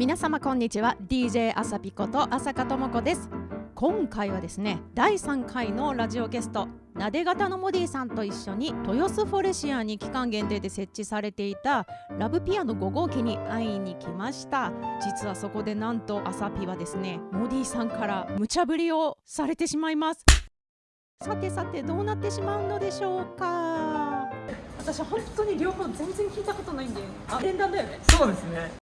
皆様こんにちは。DJ あさぴこと浅香智子です。今回はですね第3回のラジオゲストなで型のモディさんと一緒に豊洲フォレシアに期間限定で設置されていたラブピアノ5号機に会いに来ました。実はそこでなんとあさぴはですねモディさんから無茶ぶりをされてしまいます。さてさてどうなってしまうのでしょうか？私本当に両方全然聞いたことないんであ連弾だよね。そうですね。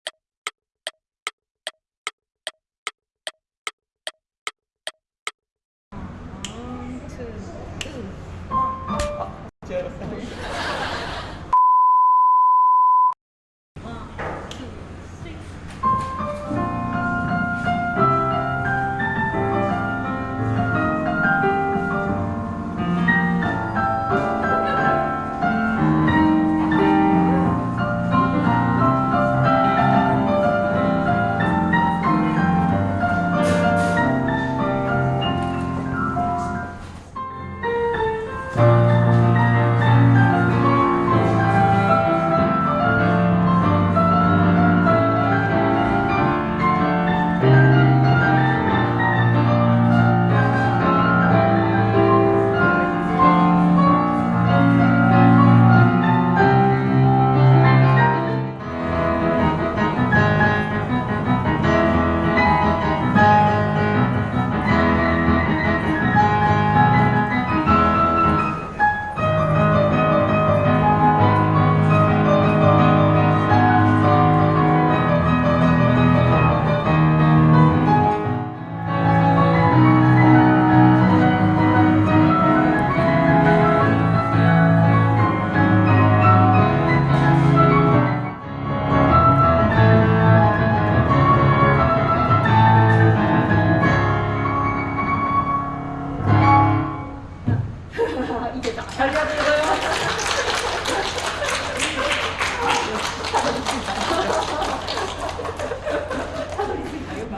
ま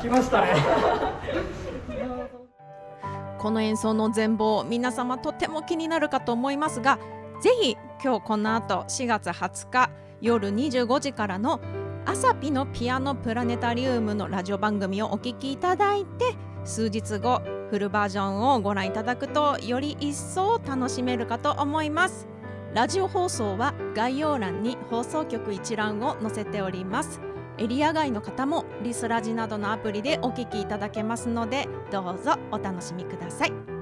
す。来ましたね。この演奏の全貌皆様とても気になるかと思いますがぜひ今日この後4月20日夜25時からの「アサピのピアノプラネタリウム」のラジオ番組をお聴きいただいて数日後フルバージョンをご覧いただくとより一層楽しめるかと思います。ラジオ放送は概要欄に放送局一覧を載せております。エリア外の方もリスラジなどのアプリでお聞きいただけますのでどうぞお楽しみください。